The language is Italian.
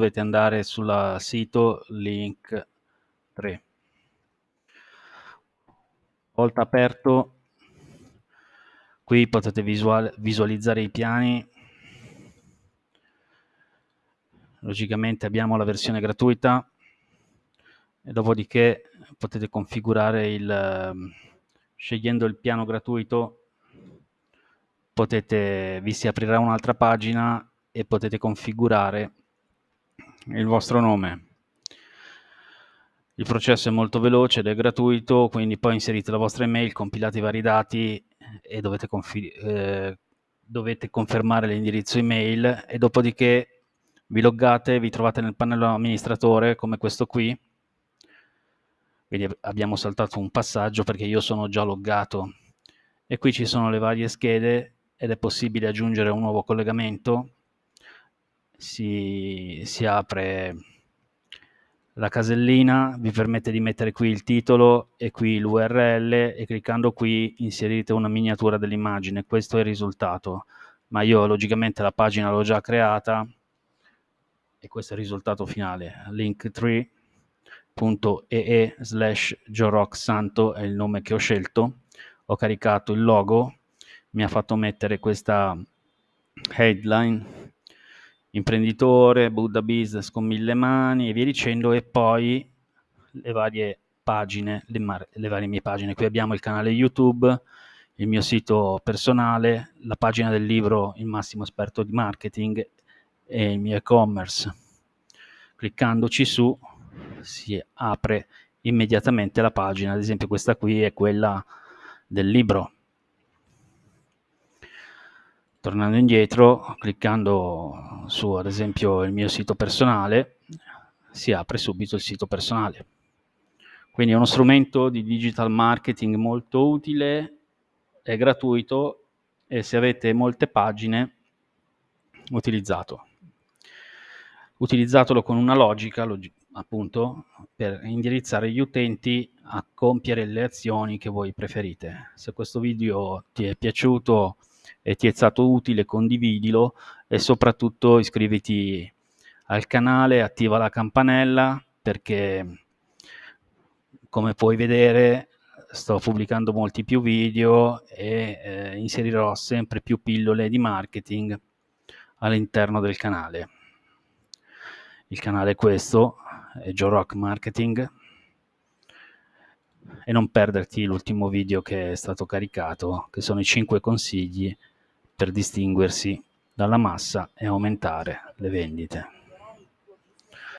dovete andare sul sito link 3 volta aperto. Qui potete visual visualizzare i piani. Logicamente abbiamo la versione gratuita e dopodiché potete configurare il scegliendo il piano gratuito potete vi si aprirà un'altra pagina e potete configurare il vostro nome. Il processo è molto veloce ed è gratuito quindi poi inserite la vostra email compilate i vari dati e dovete, eh, dovete confermare l'indirizzo email e dopodiché vi loggate, vi trovate nel pannello amministratore come questo qui, quindi abbiamo saltato un passaggio perché io sono già loggato. E qui ci sono le varie schede ed è possibile aggiungere un nuovo collegamento, si, si apre la casellina, vi permette di mettere qui il titolo e qui l'URL e cliccando qui inserite una miniatura dell'immagine, questo è il risultato, ma io logicamente la pagina l'ho già creata, e questo è il risultato finale. Linktree.ee slash Santo è il nome che ho scelto. Ho caricato il logo. Mi ha fatto mettere questa headline imprenditore, Buddha Business con mille mani e via dicendo e poi le varie pagine, le, le, varie mie pagine. Qui abbiamo il canale YouTube, il mio sito personale, la pagina del libro Il massimo esperto di marketing e il mio e-commerce. Cliccandoci su si apre immediatamente la pagina, ad esempio questa qui è quella del libro. Tornando indietro, cliccando su ad esempio il mio sito personale, si apre subito il sito personale. Quindi è uno strumento di digital marketing molto utile, è gratuito e se avete molte pagine utilizzato utilizzatelo con una logica, log appunto, per indirizzare gli utenti a compiere le azioni che voi preferite. Se questo video ti è piaciuto e ti è stato utile, condividilo e soprattutto iscriviti al canale, attiva la campanella perché come puoi vedere sto pubblicando molti più video e eh, inserirò sempre più pillole di marketing all'interno del canale. Il canale è questo, è Joe Rock Marketing e non perderti l'ultimo video che è stato caricato, che sono i 5 consigli per distinguersi dalla massa e aumentare le vendite.